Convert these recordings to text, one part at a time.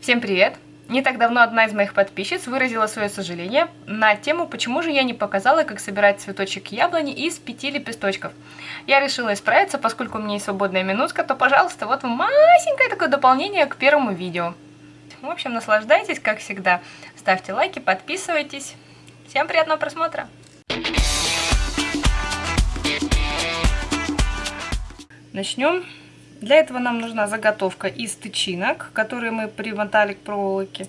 Всем привет! Не так давно одна из моих подписчиц выразила свое сожаление на тему, почему же я не показала, как собирать цветочек яблони из пяти лепесточков. Я решила исправиться, поскольку у меня есть свободная минутка, то, пожалуйста, вот масенькое такое дополнение к первому видео. В общем, наслаждайтесь, как всегда. Ставьте лайки, подписывайтесь. Всем приятного просмотра! Начнем. Для этого нам нужна заготовка из тычинок, которые мы примотали к проволоке,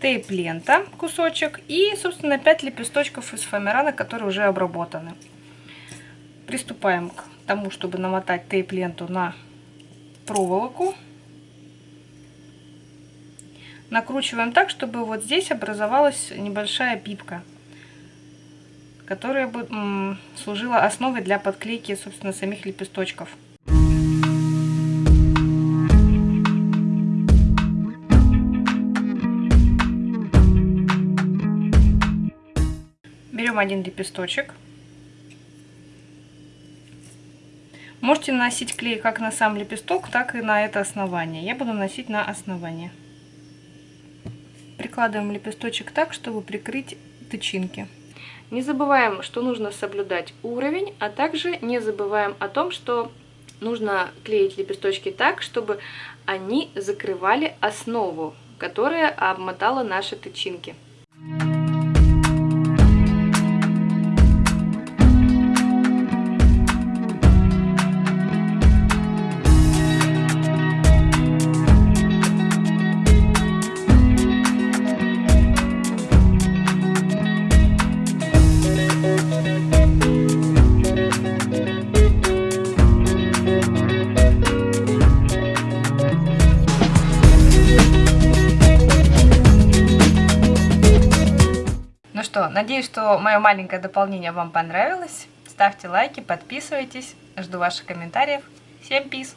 тейп-лента, кусочек и, собственно, 5 лепесточков из фоамирана, которые уже обработаны. Приступаем к тому, чтобы намотать тейп-ленту на проволоку. Накручиваем так, чтобы вот здесь образовалась небольшая пипка, которая бы служила основой для подклейки, собственно, самих лепесточков. Берем один лепесточек. Можете наносить клей как на сам лепесток, так и на это основание. Я буду наносить на основание. Прикладываем лепесточек так, чтобы прикрыть тычинки. Не забываем, что нужно соблюдать уровень, а также не забываем о том, что нужно клеить лепесточки так, чтобы они закрывали основу, которая обмотала наши тычинки. Что, надеюсь, что мое маленькое дополнение вам понравилось. Ставьте лайки, подписывайтесь. Жду ваших комментариев. Всем пиз!